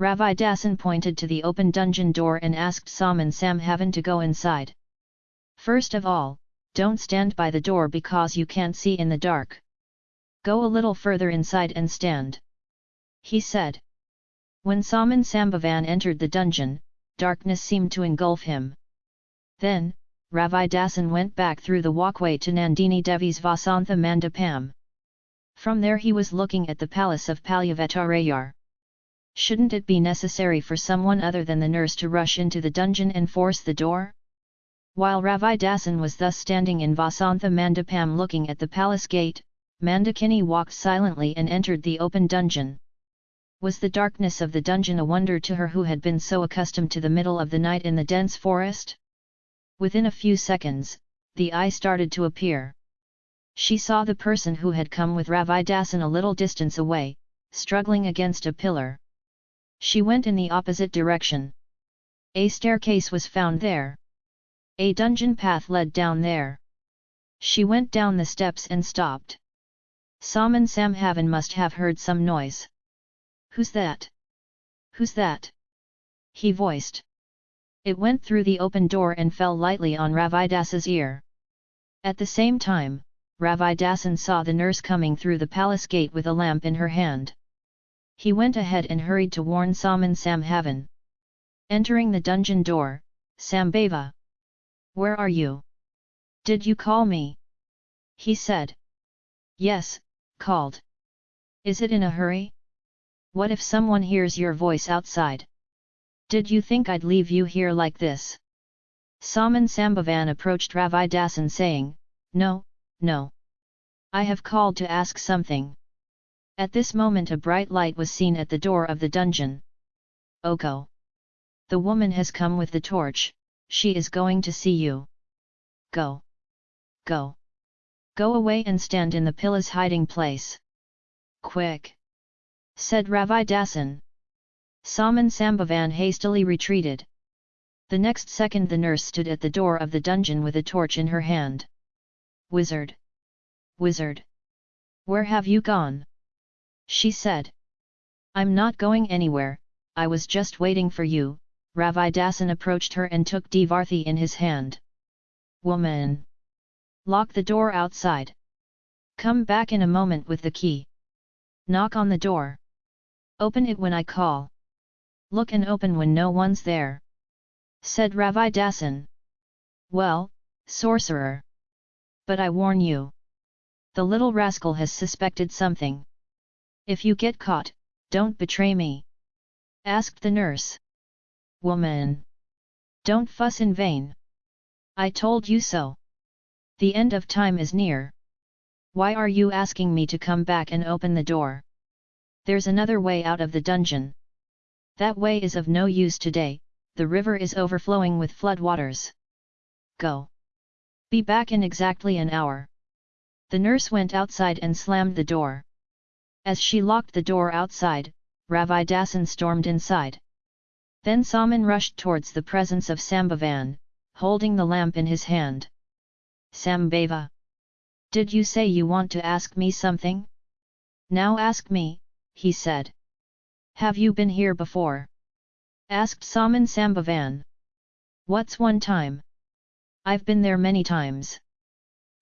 Ravi Dasan pointed to the open dungeon door and asked Saman Sambhavan to go inside. First of all, don't stand by the door because you can't see in the dark. Go a little further inside and stand. He said. When Saman Sambhavan entered the dungeon, darkness seemed to engulf him. Then, Ravi Dasan went back through the walkway to Nandini Devi's Vasantha Mandapam. From there he was looking at the palace of Palyavetarayar. Shouldn't it be necessary for someone other than the nurse to rush into the dungeon and force the door? While Ravi Dasan was thus standing in Vasantha Mandapam looking at the palace gate, Mandakini walked silently and entered the open dungeon. Was the darkness of the dungeon a wonder to her who had been so accustomed to the middle of the night in the dense forest? Within a few seconds, the eye started to appear. She saw the person who had come with Ravi Dasan a little distance away, struggling against a pillar. She went in the opposite direction. A staircase was found there. A dungeon path led down there. She went down the steps and stopped. Sam Saman Sambhavan must have heard some noise. Who's that? Who's that? He voiced. It went through the open door and fell lightly on Ravidasa's ear. At the same time, Ravidasan saw the nurse coming through the palace gate with a lamp in her hand. He went ahead and hurried to warn Saman Sambhavan. Entering the dungeon door, Sambhava. Where are you? Did you call me? He said. Yes, called. Is it in a hurry? What if someone hears your voice outside? Did you think I'd leave you here like this? Saman Sambhavan approached Ravi Dasan saying, No, no. I have called to ask something. At this moment a bright light was seen at the door of the dungeon. Oko! The woman has come with the torch, she is going to see you. Go! Go! Go away and stand in the pilla's hiding place. Quick! said Ravi Dasan. Saman Sambhavan hastily retreated. The next second the nurse stood at the door of the dungeon with a torch in her hand. Wizard! Wizard! Where have you gone? She said. I'm not going anywhere, I was just waiting for you, Ravi Dasan approached her and took Devarthi in his hand. Woman! Lock the door outside. Come back in a moment with the key. Knock on the door. Open it when I call. Look and open when no one's there. Said Ravi Dasan. Well, sorcerer. But I warn you. The little rascal has suspected something. If you get caught, don't betray me. Asked the nurse. Woman! Don't fuss in vain. I told you so. The end of time is near. Why are you asking me to come back and open the door? There's another way out of the dungeon. That way is of no use today, the river is overflowing with flood waters. Go. Be back in exactly an hour. The nurse went outside and slammed the door. As she locked the door outside, Ravi Dasan stormed inside. Then Saman rushed towards the presence of Sambhavan, holding the lamp in his hand. Sambhava! Did you say you want to ask me something? Now ask me, he said. Have you been here before? Asked Saman Sambhavan. What's one time? I've been there many times.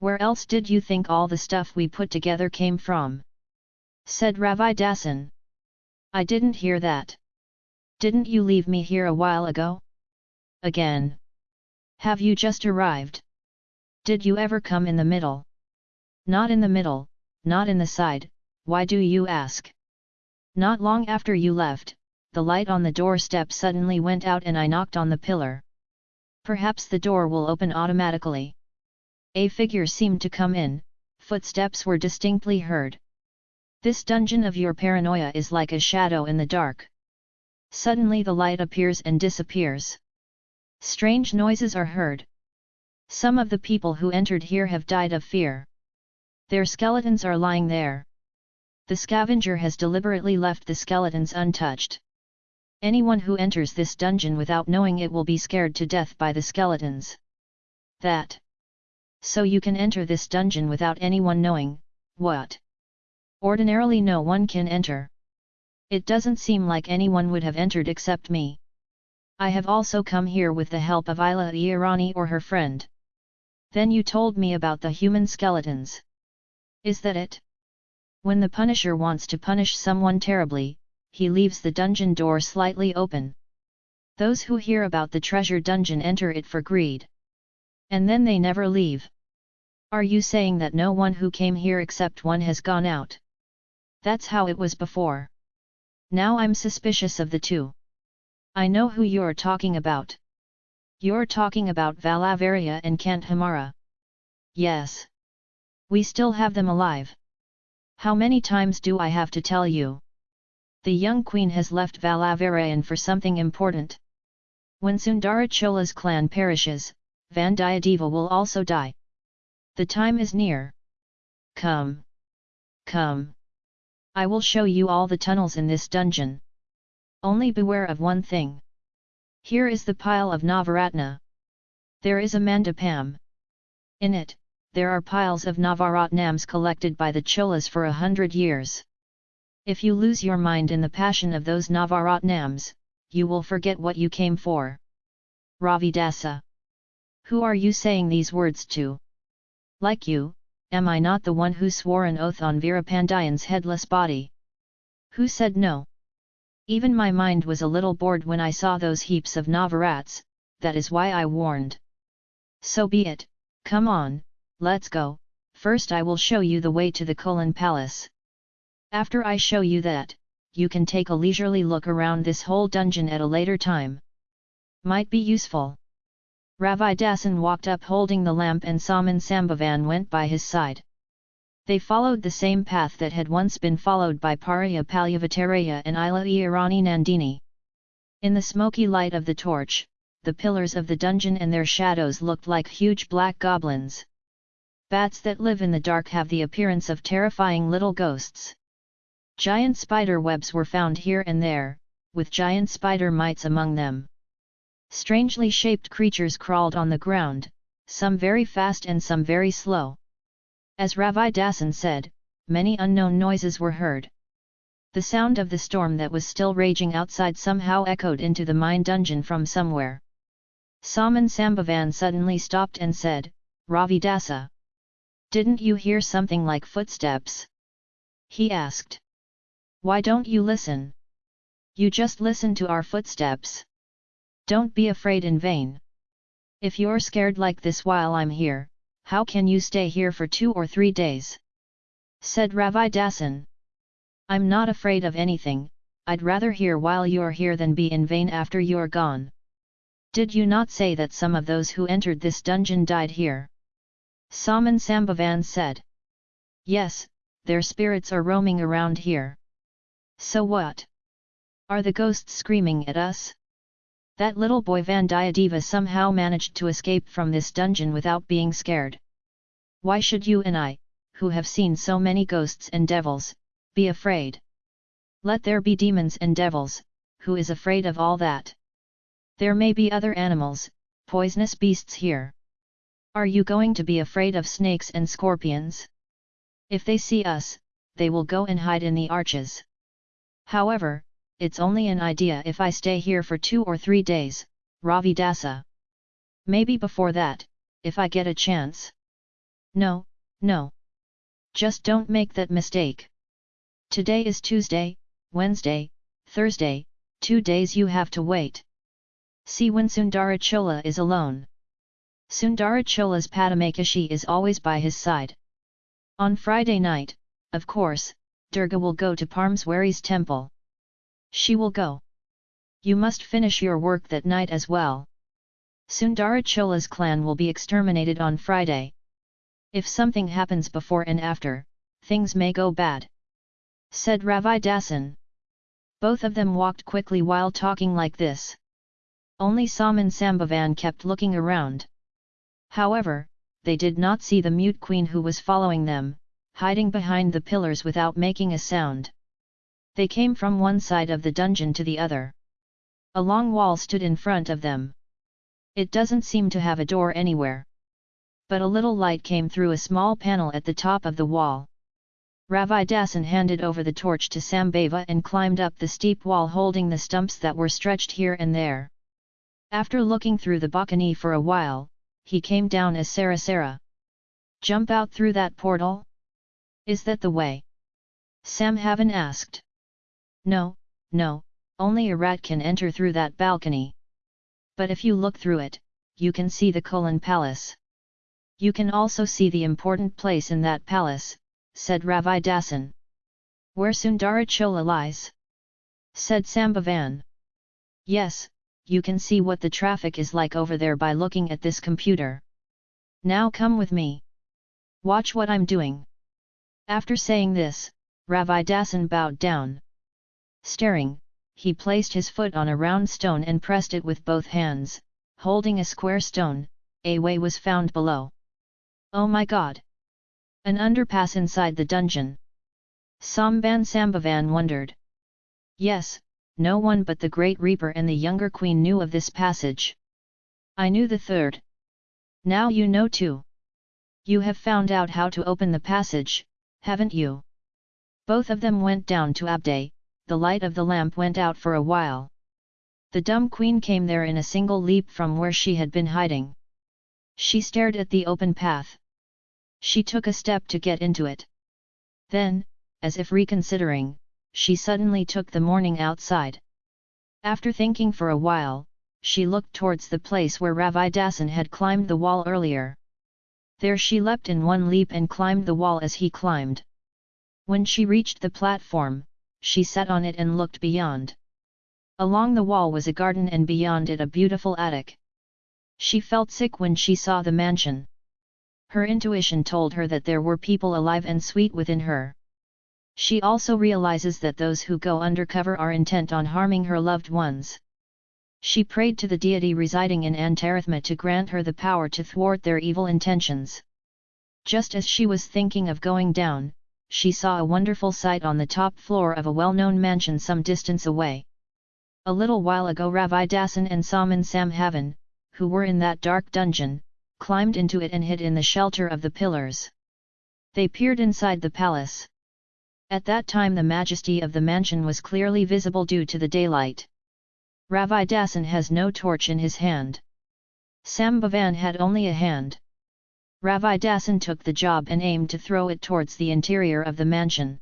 Where else did you think all the stuff we put together came from? Said Ravi Dasan. I didn't hear that. Didn't you leave me here a while ago? Again. Have you just arrived? Did you ever come in the middle? Not in the middle, not in the side, why do you ask? Not long after you left, the light on the doorstep suddenly went out and I knocked on the pillar. Perhaps the door will open automatically. A figure seemed to come in, footsteps were distinctly heard. This dungeon of your paranoia is like a shadow in the dark. Suddenly the light appears and disappears. Strange noises are heard. Some of the people who entered here have died of fear. Their skeletons are lying there. The scavenger has deliberately left the skeletons untouched. Anyone who enters this dungeon without knowing it will be scared to death by the skeletons. That so you can enter this dungeon without anyone knowing, what? Ordinarily no one can enter. It doesn't seem like anyone would have entered except me. I have also come here with the help of Ila Irani or her friend. Then you told me about the human skeletons. Is that it? When the Punisher wants to punish someone terribly, he leaves the dungeon door slightly open. Those who hear about the treasure dungeon enter it for greed. And then they never leave. Are you saying that no one who came here except one has gone out? That's how it was before. Now I'm suspicious of the two. I know who you're talking about. You're talking about Valavaria and Kanthamara. Yes. We still have them alive. How many times do I have to tell you? The young queen has left Valavarayan for something important. When Sundarachola's clan perishes, Vandiyadeva will also die. The time is near. Come. Come. I will show you all the tunnels in this dungeon. Only beware of one thing. Here is the pile of Navaratna. There is a mandapam. In it, there are piles of Navaratnams collected by the Cholas for a hundred years. If you lose your mind in the passion of those Navaratnams, you will forget what you came for. Ravidasa. Who are you saying these words to? Like you, am I not the one who swore an oath on Veerapandiyan's headless body? Who said no? Even my mind was a little bored when I saw those heaps of Navarats, that is why I warned. So be it, come on, let's go, first I will show you the way to the Kolan Palace. After I show you that, you can take a leisurely look around this whole dungeon at a later time. Might be useful. Ravi Dasan walked up holding the lamp and Saman Sambhavan went by his side. They followed the same path that had once been followed by Pariya Palyavataraya and Ila Irani Nandini. In the smoky light of the torch, the pillars of the dungeon and their shadows looked like huge black goblins. Bats that live in the dark have the appearance of terrifying little ghosts. Giant spider webs were found here and there, with giant spider mites among them. Strangely shaped creatures crawled on the ground, some very fast and some very slow. As Ravi Dasan said, many unknown noises were heard. The sound of the storm that was still raging outside somehow echoed into the mine dungeon from somewhere. Saman Sambhavan suddenly stopped and said, Ravi Dasa. Didn't you hear something like footsteps? He asked. Why don't you listen? You just listen to our footsteps. Don't be afraid in vain. If you're scared like this while I'm here, how can you stay here for two or three days? Said Ravi Dasan. I'm not afraid of anything, I'd rather hear while you're here than be in vain after you're gone. Did you not say that some of those who entered this dungeon died here? Saman Sambhavan said. Yes, their spirits are roaming around here. So what? Are the ghosts screaming at us? That little boy Vandiyadeva somehow managed to escape from this dungeon without being scared. Why should you and I, who have seen so many ghosts and devils, be afraid? Let there be demons and devils, who is afraid of all that? There may be other animals, poisonous beasts here. Are you going to be afraid of snakes and scorpions? If they see us, they will go and hide in the arches. However, it's only an idea if I stay here for two or three days, Ravi Dasa. Maybe before that, if I get a chance. No, no. Just don't make that mistake. Today is Tuesday, Wednesday, Thursday, two days you have to wait. See when Sundarachola is alone. Sundarachola's Pattamahishi is always by his side. On Friday night, of course, Durga will go to Parameswari's temple. She will go. You must finish your work that night as well. Sundarachola's clan will be exterminated on Friday. If something happens before and after, things may go bad. Said Ravi Dasan. Both of them walked quickly while talking like this. Only Saman Sambhavan kept looking around. However, they did not see the mute queen who was following them, hiding behind the pillars without making a sound. They came from one side of the dungeon to the other. A long wall stood in front of them. It doesn't seem to have a door anywhere. But a little light came through a small panel at the top of the wall. Ravidasan handed over the torch to Sambhava and climbed up the steep wall holding the stumps that were stretched here and there. After looking through the balcony for a while, he came down as Sarasara. Jump out through that portal? Is that the way? Sambhavan asked. No, no, only a rat can enter through that balcony. But if you look through it, you can see the Kolan palace. You can also see the important place in that palace, said Ravidasan. Where Sundarachola lies? said Sambhavan. Yes, you can see what the traffic is like over there by looking at this computer. Now come with me. Watch what I'm doing. After saying this, Ravidasan bowed down. Staring, he placed his foot on a round stone and pressed it with both hands, holding a square stone, a way was found below. Oh my god! An underpass inside the dungeon. Samban Sambhavan wondered. Yes, no one but the Great Reaper and the younger queen knew of this passage. I knew the third. Now you know too. You have found out how to open the passage, haven't you? Both of them went down to Abday, the light of the lamp went out for a while. The dumb queen came there in a single leap from where she had been hiding. She stared at the open path. She took a step to get into it. Then, as if reconsidering, she suddenly took the morning outside. After thinking for a while, she looked towards the place where Ravidasan had climbed the wall earlier. There she leapt in one leap and climbed the wall as he climbed. When she reached the platform, she sat on it and looked beyond. Along the wall was a garden and beyond it a beautiful attic. She felt sick when she saw the mansion. Her intuition told her that there were people alive and sweet within her. She also realizes that those who go undercover are intent on harming her loved ones. She prayed to the deity residing in Antarithma to grant her the power to thwart their evil intentions. Just as she was thinking of going down, she saw a wonderful sight on the top floor of a well-known mansion some distance away. A little while ago Ravi Ravidasan and Saman Sambhavan, who were in that dark dungeon, climbed into it and hid in the shelter of the pillars. They peered inside the palace. At that time the majesty of the mansion was clearly visible due to the daylight. Ravi Ravidasan has no torch in his hand. Sambhavan had only a hand. Ravidasan took the job and aimed to throw it towards the interior of the mansion.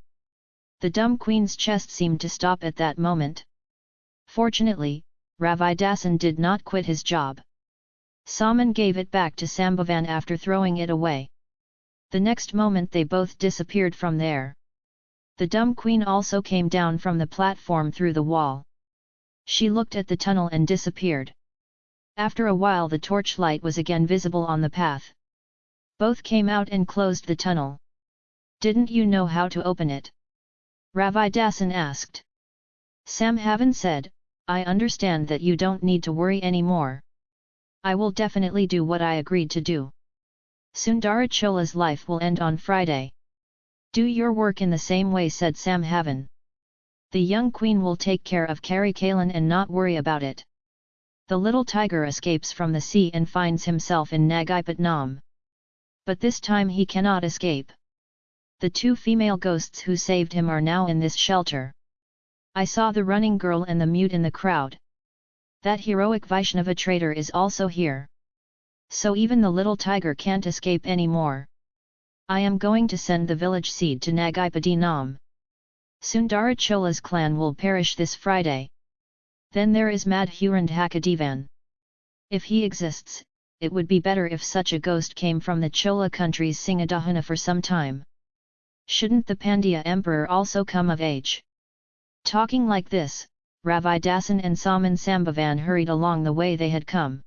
The dumb queen's chest seemed to stop at that moment. Fortunately, Ravidasan did not quit his job. Saman gave it back to Sambhavan after throwing it away. The next moment they both disappeared from there. The dumb queen also came down from the platform through the wall. She looked at the tunnel and disappeared. After a while the torchlight was again visible on the path. Both came out and closed the tunnel. Didn't you know how to open it? Ravidasan asked. Sam Sambhavan said, I understand that you don't need to worry anymore. I will definitely do what I agreed to do. Sundarachola's life will end on Friday. Do your work in the same way said Sam Sambhavan. The young queen will take care of Karikalan and not worry about it. The little tiger escapes from the sea and finds himself in Nagapattinam. But this time he cannot escape. The two female ghosts who saved him are now in this shelter. I saw the running girl and the mute in the crowd. That heroic Vaishnava traitor is also here. So even the little tiger can't escape anymore. I am going to send the village seed to Nagipati Nam. Sundarachola's clan will perish this Friday. Then there is Madhurand Hakadevan. If he exists, it would be better if such a ghost came from the Chola country's Singadahana for some time. Shouldn't the Pandya emperor also come of age? Talking like this, Ravidasan and Saman Sambhavan hurried along the way they had come.